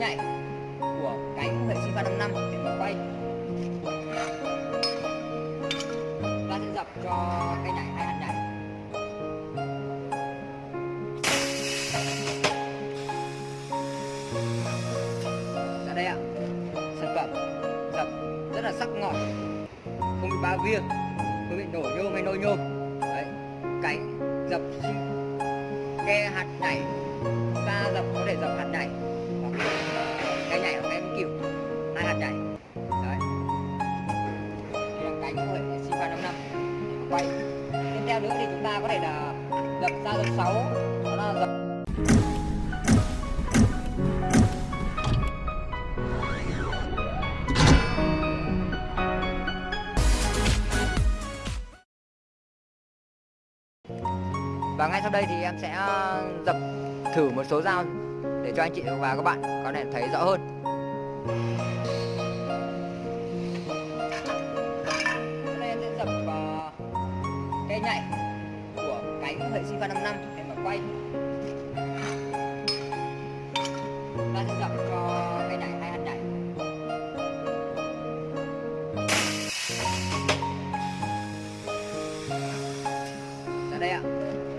nhạy của cánh hệ sinh pha 5 năm để mà quay. Ta sẽ dập cho cây nhảy hai hạt nhảy ra dạ đây ạ. Sản phẩm dập rất là sắc ngọt. Không bị ba via không bị nổ nhôm hay nôi nhôm. Đấy cánh dập ke hạt nhảy ta dập có thể dập hạt nhảy cái nhảy hoặc em kiểu hai hạt nhảy đấy. Đây cánh của hệ sinh pha 5 năm quay. Tiếp theo nữa thì chúng ta có thể là dập ra dập 6 đó là dập Và ngay sau đây thì em sẽ ờ, dập thử một số dao để cho anh chị và các bạn có thể thấy rõ hơn. Hôm nay em sẽ dập ờ, uh, cây nhảy của cánh hệ sinh pha 5 năm để mà quay. Ta sẽ dập cho cây nhảy hai hạt nhảy. Ra đây ạ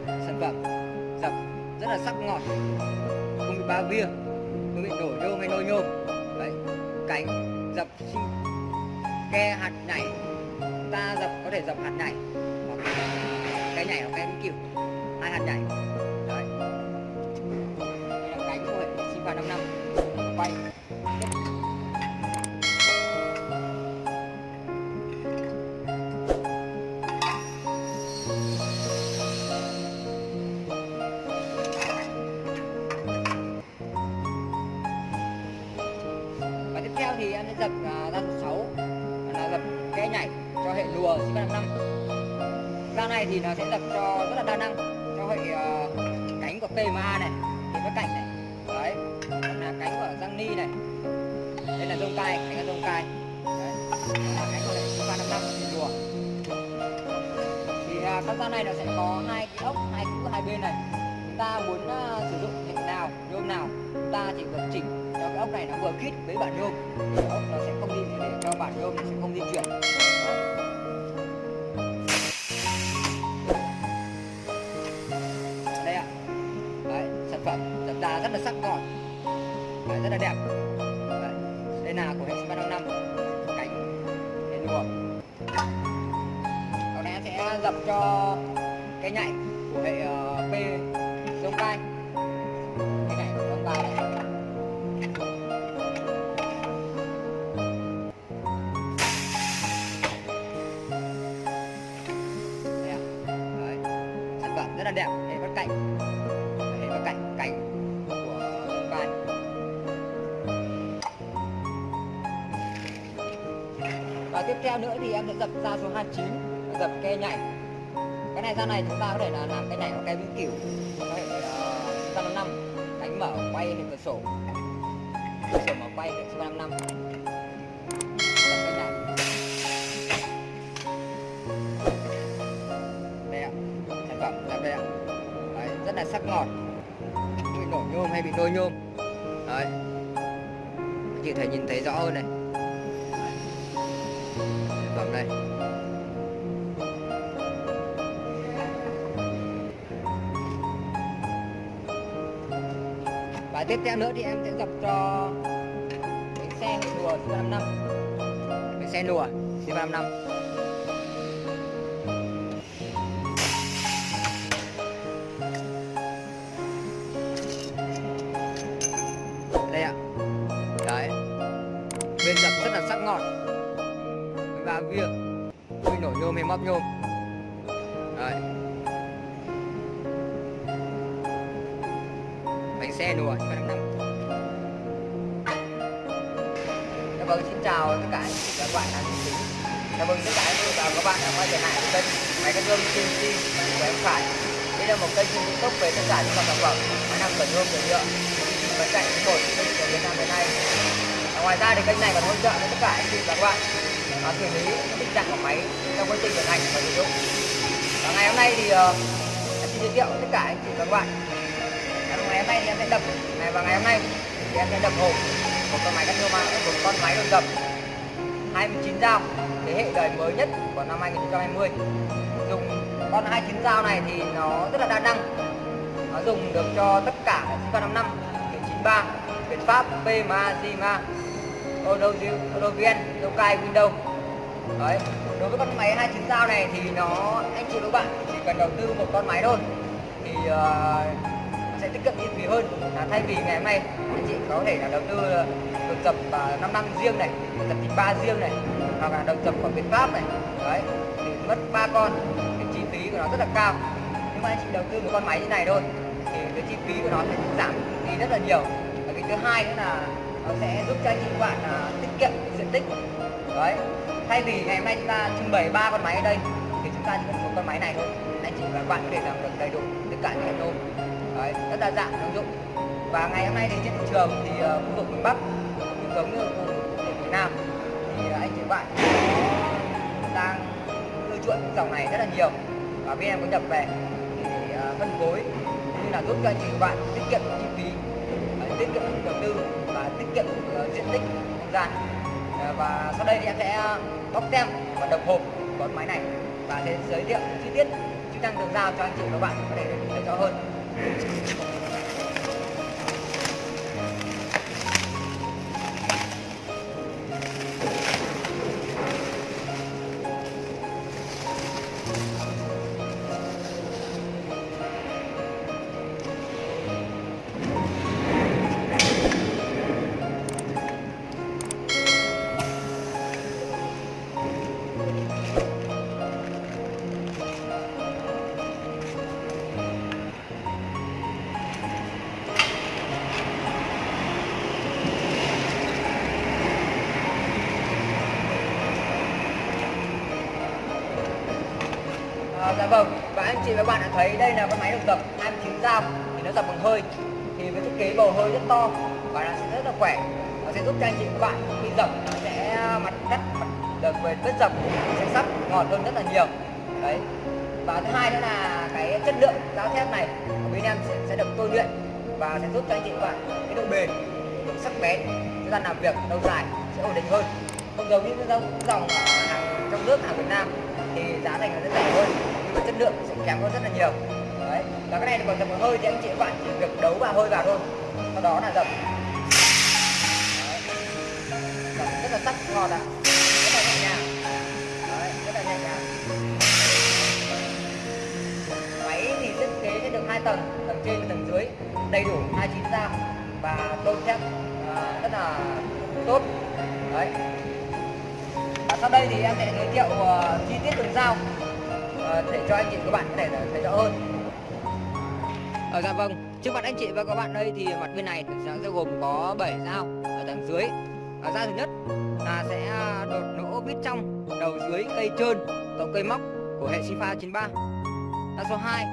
sản phẩm dập rất là sắc ngọt ba bia. Tôi bị nổ nhôm hay nôi nhôm? Đấy, cánh dập sinh ke hạt nhảy. Ta dập, có thể dập hạt nhảy. Hoặc cái nhảy hoặc cái kiểu, hai hạt nhảy. Thì em sẽ dập uh, ra số 6 là dập ke nhảy cho hệ lùa sinh pha 5 ra này thì nó sẽ dập cho rất là đa năng cho hệ uh, cánh của PMA này thì với cạnh này. Đấy là cánh của răng Ni này. Đây là dông cai cánh là dông cai. Đấy là cánh của hệ sinh pha 5 năm hệ lùa. Thì à, uh, các dao này nó sẽ có hai cái ốc hai cũ hai bên này. Chúng ta muốn uh, sử dụng nào nhôm nào ta chỉ cần chỉnh cho cái ốc này nó vừa khít với bản nhôm. Thì ốc nó sẽ không đi để cho bản nhôm nó sẽ không di chuyển. Đây ạ. Đấy, sản phẩm sản đà rất là sắc gọn Đấy, rất là đẹp. Đấy. đây là của hệ sinh 355 cánh. Đèn lùa còn em sẽ dập cho cái nhạy. Là đẹp hệ bắt cạnh. Hệ bắt cạnh cạnh của bài và tiếp theo nữa thì em sẽ dập ra số 29 dập ke nhảy. Cái này ra này chúng ta có thể là làm cái nhảy hoặc cái vĩnh cửu. Có thể uh, 355 cánh mở quay lên cửa sổ. Cửa sổ mở quay để 355 dập đây ạ. Đấy, rất là sắc ngọt. Không bị nổ nhôm hay bị đôi nhôm. Đấy. Anh chị thể nhìn thấy rõ hơn này. Đấy. phẩm đây. Và tiếp theo nữa thì em sẽ dập cho bánh xe lùa C55 bánh xe lùa C55 bánh xe đùa cho năm năm. Dạ vâng xin chào tất cả anh chị và các bạn đang xem phim. Dạ vâng tất cả anh chị và các bạn đã quay trở lại với kênh Máy cắt gươm CNC của em Khải. Đây là một kênh trên youtube về tất cả những dòng sản phẩm máy nằm cẩn hương cửa nhựa vẫn chạy một kênh của Việt Nam hiện nay. Và ngoài ra thì kênh này còn hỗ trợ cho tất cả anh chị và các bạn à, xử lý tình trạng của máy trong quá trình vận hành và sử dụng. Và ngày hôm nay thì uh, em xin giới thiệu tất cả anh chị và các bạn nay thì em sẽ đập. Ngày và ngày hôm nay thì em sẽ đập hộp. Một con máy cắt nhôm một con máy đột dập 29 dao thế hệ đời mới nhất của năm 2020 dùng con 29 dao này thì nó rất là đa năng. Nó dùng được cho tất cả sinh 55 93 Việt Pháp PMA Zima Olovien Tokai Windows đấy đối với con máy 29 dao này thì nó anh chị các bạn chỉ cần đầu tư một con máy thôi thì uh, sẽ tiết kiệm chi hơn. Là thay vì ngày hôm nay anh chị có thể là đầu tư được dập uh, 5 năm riêng này đột dập 93 riêng này hoặc là đầu dập của Việt Pháp này. Đấy thì mất ba con cái chi phí của nó rất là cao. Nhưng mà anh chị đầu tư một con máy như này thôi thì cái chi phí của nó sẽ giảm đi rất là nhiều. Và cái thứ hai nữa là nó sẽ giúp cho anh chị các bạn uh, tiết kiệm diện tích. Đấy thay vì ngày hôm nay chúng ta trưng bày ba con máy ở đây thì chúng ta chỉ cần một con máy này thôi. Anh chị và các bạn có thể làm được đầy đủ tất cả những nôm đấy, rất đa dạng ứng dụng. Và ngày hôm nay thì trên thị trường thì ờ, khu vực miền Bắc cũng giống như khu vực miền Nam, thì ờ, anh chị bạn đang ưa chuộng những dòng này rất là nhiều. Và bên em có nhập về thì ờ, phân phối như là giúp cho anh chị bạn tiết kiệm chi phí tiết kiệm đầu tư và tiết kiệm diện tích không gian. Và sau đây thì em sẽ bóc tem và đập hộp con máy này và sẽ giới thiệu chi tiết chức năng được giao cho anh chị và các bạn có thể thấy rõ hơn. Thank you. À, dạ vâng. Và anh chị và bạn đã thấy đây là con máy độc tập 29 dao thì nó tập bằng hơi. Thì với thiết kế bầu hơi rất to và nó sẽ rất là khỏe. Nó sẽ giúp cho anh chị và bạn khi dập nó sẽ à, mặt cắt mặt được về vết dập sẽ sắc ngọt hơn rất là nhiều. Đấy. Và thứ hai nữa là cái chất lượng dao thép này của bên em sẽ, sẽ được tôi luyện và sẽ giúp cho anh chị và bạn cái độ bền độ sắc bén thời gian làm việc lâu dài sẽ ổn định hơn. Không giống như dòng dòng hàng trong nước hàng Việt Nam thì giá thành nó sẽ rẻ hơn và chất lượng sẽ kém hơn rất là nhiều. Đấy và cái này còn dập hơi thì anh chị các bạn chỉ việc đấu vào hơi vào thôi. Sau đó là dập. Rất là sắc ngọt ạ. Rất là nhẹ nhàng. Đấy, rất là nhẹ nhàng. Máy thì thiết kế sẽ được hai tầng tầng trên và tầng dưới. Đầy đủ 29 dao và tôn thép à, rất là tốt. Đấy. Và sau đây thì em sẽ giới thiệu uh, chi tiết đường dao để cho anh chị các bạn có thể thấy rõ hơn ở ờ, dạ vâng. Trước mặt anh chị và các bạn đây thì mặt bên này sẽ, sẽ gồm có 7 dao ở tầng dưới. Ở dao thứ nhất là sẽ à, đột nỗ vít trong đầu dưới cây trơn tổng cây móc của hệ Sifa 93 dao số 2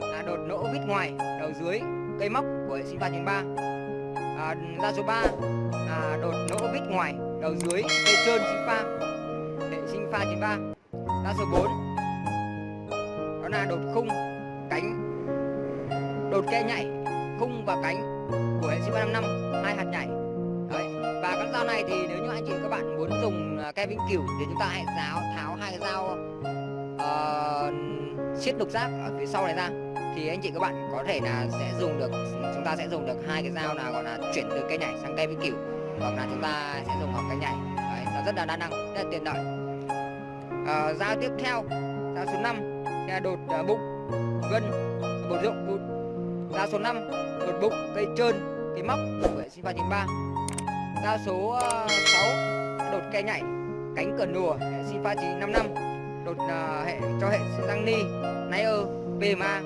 là đột nỗ vít ngoài đầu dưới cây móc của hệ Sifa 93 à, dao số 3 là đột nỗ vít ngoài đầu dưới cây trơn Sifa hệ sinh pha 93 dao số 4 đó là đột khung cánh đột ke nhảy khung và cánh của hệ sinh 55 hai hạt nhảy. Đấy và các dao này thì nếu như anh chị các bạn muốn dùng à, ke vĩnh cửu thì chúng ta hãy giáo tháo hai cái dao uh, siết đục giác ở phía sau này ra. Thì anh chị các bạn có thể là sẽ dùng được chúng ta sẽ dùng được hai cái dao nào gọi là chuyển từ cây nhảy sang cây vĩnh cửu. Hoặc là chúng ta sẽ dùng học cây nhảy. Đấy, nó rất là đa năng rất là tiện lợi. Uh, dao tiếp theo dao số 5 đột uh, bụng gân bột rộng bụt dao số 5 đột bụng cây trơn cây móc vệ sinh hệ sinh 93 dao số à, uh, 6 đột cây nhảy cánh cờ nùa hệ sinh 955 đột uh, hệ cho hệ sinh răng ni Nair PMA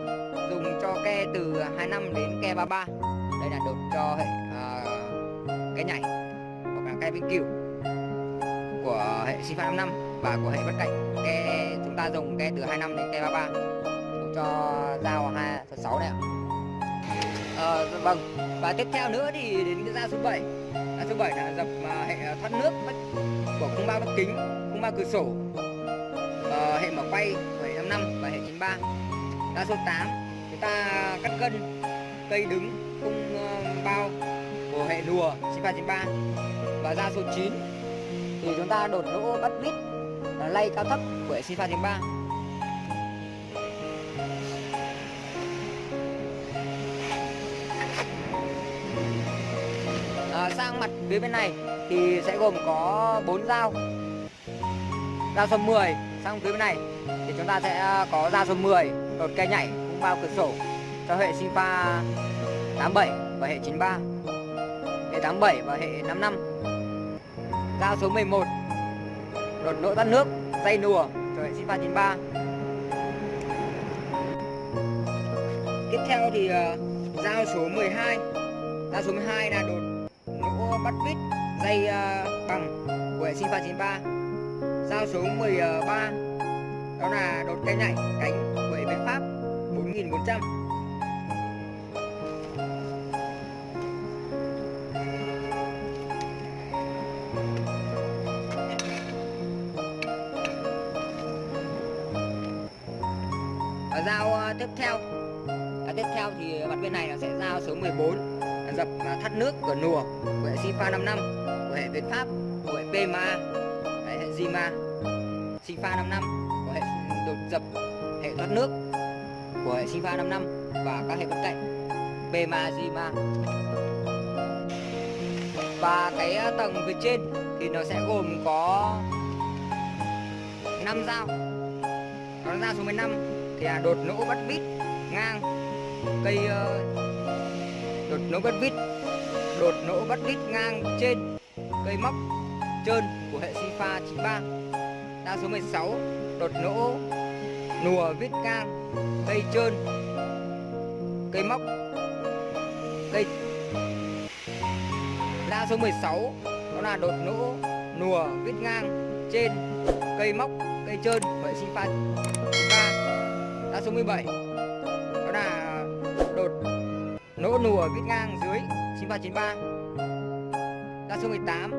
dùng cho ke từ 25 đến ke 33 đây là đột cho hệ uh, ke nhảy hoặc là ke vĩnh cửu của hệ sinh pha 5 năm và của hệ bất cạnh ke ta dùng cái từ 25 đến ke 33 dùng cho dao 2 số 6 này ạ. À, vâng. Và tiếp theo nữa thì đến cái dao số 7 dao số 7 là dập uh, hệ à, thoát nước của khung ba bất kính khung ba cửa sổ. Uh, hệ mở quay 755 và hệ 93 dao số 8 chúng ta cắt gân cây đứng khung ờ, bao của hệ lùa 9393 và dao số 9 thì chúng ta đột lỗ bắt vít lay cao thấp của hệ Sinpha 93 à, sang mặt phía bên này thì sẽ gồm có 4 dao. Dao số 10 sang phía bên này thì chúng ta sẽ à, có dao số 10 đột cây nhảy cũng bao cửa sổ cho hệ Sinpha 87 và hệ 93 hệ 87 và hệ 55 dao số 11 đột nỗi tắt nước dây nùa cho hệ Sinpha 93 tiếp theo thì ờ, uh, dao số 12 dao số 12 là đột nỗ bắt vít dây uh, bằng của hệ Sinpha 93 dao số 13 đó là đột cây nhảy cánh của hệ Pháp 4400 tiếp theo. À, tiếp theo thì mặt bên này là sẽ dao số 14 là dập là thắt nước của nùa của hệ Sinpha 55 của hệ Việt Pháp của hệ PMA hệ Zima Sinpha 55 của hệ đột dập hệ thoát nước của hệ Sinpha 55 và các hệ bên cạnh PMA Zima và cái ờ, tầng phía trên thì nó sẽ gồm có 5 dao. Đó là dao số 15 thì là đột nỗ bắt vít ngang. Cây ờ, đột nỗ bắt vít đột nỗ bắt vít ngang trên cây móc trơn của hệ Sinpha 93 đa số 16 đột nỗ nùa vít ngang cây trơn. Cây móc. Cây. Đa số 16 đó là đột nỗ nùa vít ngang trên cây móc cây trơn của hệ sinh pha dao số 17 đó là đột nỗ nùa vít ngang dưới Sinpha 93 số 18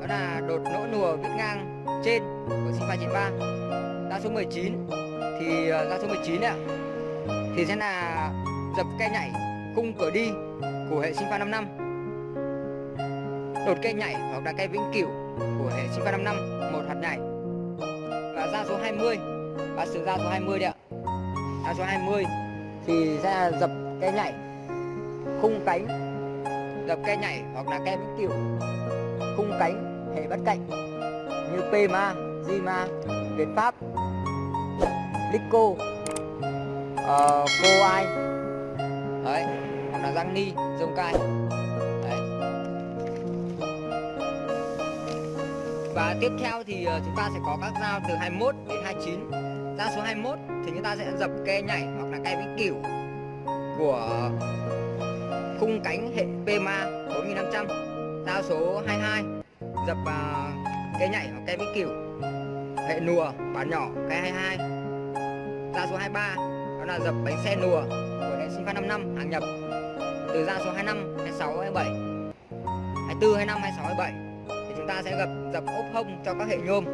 đó là đột nỗ nùa vít ngang trên của Sinpha 93 số 19 thì dao số 19 ạ. Thì sẽ là dập cây nhảy cung cửa đi của hệ sinh pha 55 đột cây nhảy hoặc là cây vĩnh cửu của hệ sinh pha 55 một hạt nhảy. Và ra số 20 và sử ra số 20 đấy ạ dao số 20 thì sẽ dập cây nhảy khung cánh dập cây nhảy hoặc là cây vĩnh cửu khung cánh hệ bất cạnh như PMA, Zima, Việt Pháp, Lico, uh, ờ, Cô Ai Đấy, hoặc là Giang Ni, Dông Cai. Đấy. Và tiếp theo thì ờ, chúng ta sẽ có các dao từ 21 đến 29 ra số 21 thì chúng ta sẽ dập ke nhảy hoặc là cây vĩnh cửu của khung cánh hệ PMA 4500 Ra số 22 dập à, uh, cây nhảy hoặc cây vĩnh cửu hệ nùa bản nhỏ cây 22 Ra số 23 đó là dập bánh xe nùa của hệ Sinpha 55 hàng nhập. Từ ra số 25, 26, 27 24, 25, 26, 27 thì chúng ta sẽ gặp dập ốp hông cho các hệ nhôm.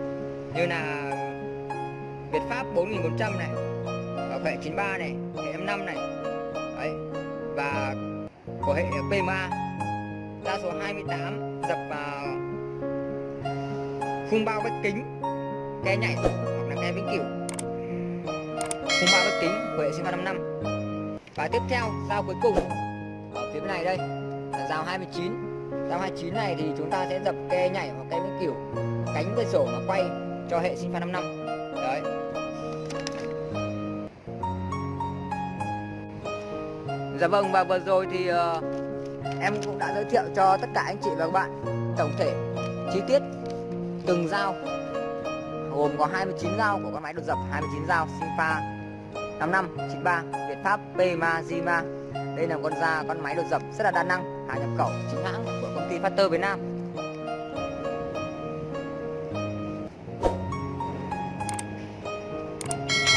Như là Việt Pháp 4100 này và hệ 93 này, hệ M5 này. Đấy. và của hệ PMA dao số 28 dập vào khung bao vách kính ke nhảy hoặc là ke vĩnh cửu. Khung bao vách kính của hệ Sinpha 55 và tiếp theo dao cuối cùng ở phía bên này đây là dao 29 dao 29 này thì chúng ta sẽ dập ke nhảy hoặc ke vĩnh cửu cánh cửa sổ mà quay cho hệ Sinpha 55 đấy. Dạ vâng và vừa rồi thì uh, em cũng đã giới thiệu cho tất cả anh chị và các bạn tổng thể chi tiết từng dao gồm có 29 dao của con máy đột dập 29 dao Sinfa 5593 Việt Pháp Pema Zima đây là con da con máy đột dập rất là đa năng hàng nhập khẩu chính hãng của công ty Factor Việt Nam.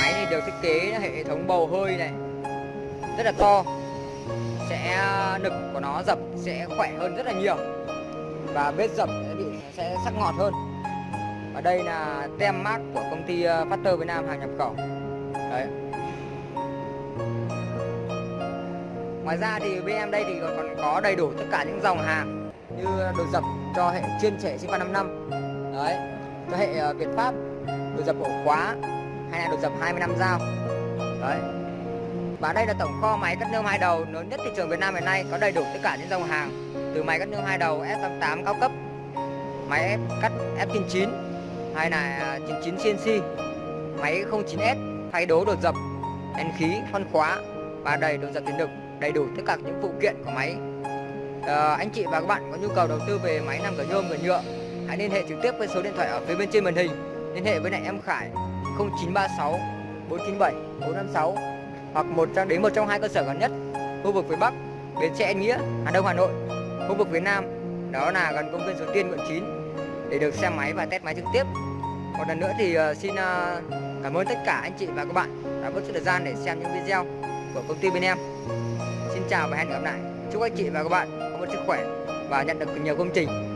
Máy thì được thiết kế hệ thống bầu hơi này rất là to sẽ ờ, nực của nó dập sẽ khỏe hơn rất là nhiều. Và vết dập sẽ bị, sẽ sắc ngọt hơn. Và đây là tem mát của công ty ờ, Factor Việt Nam hàng nhập khẩu. Đấy. Ngoài ra thì bên em đây thì còn có đầy đủ tất cả những dòng hàng như đồ dập cho hệ chuyên trẻ sinh năm năm. Đấy. Cho hệ ờ, Việt Pháp, đồ dập ổ khóa, hay là đồ dập 20 năm dao. Đấy và đây là tổng kho máy cắt nhôm hai đầu lớn nhất thị trường Việt Nam hiện nay có đầy đủ tất cả những dòng hàng từ máy cắt nhôm hai đầu F88 cao cấp máy cắt F99 hay là 99 CNC máy 09S thay đố đột dập đèn khí phân khóa và đầy đột dập tiền lực đầy đủ tất cả những phụ kiện của máy. À, anh chị và các bạn có nhu cầu đầu tư về máy làm cửa nhôm cửa nhựa hãy liên hệ trực tiếp với số điện thoại ở phía bên trên màn hình. Liên hệ với lại em Khải 0936 497 456 hoặc một trong, đến một trong hai cơ sở gần nhất, khu vực phía Bắc, bến xe Nghĩa, Hà Đông, Hà Nội. Khu vực phía Nam, đó là gần công viên Suối Tiên, quận 9 để được xem máy và test máy trực tiếp. Một lần nữa thì ờ, xin ờ, cảm ơn tất cả anh chị và các bạn đã bớt chút thời gian để xem những video của công ty bên em. Xin chào và hẹn gặp lại. Chúc anh chị và các bạn có một sức khỏe và nhận được nhiều công trình.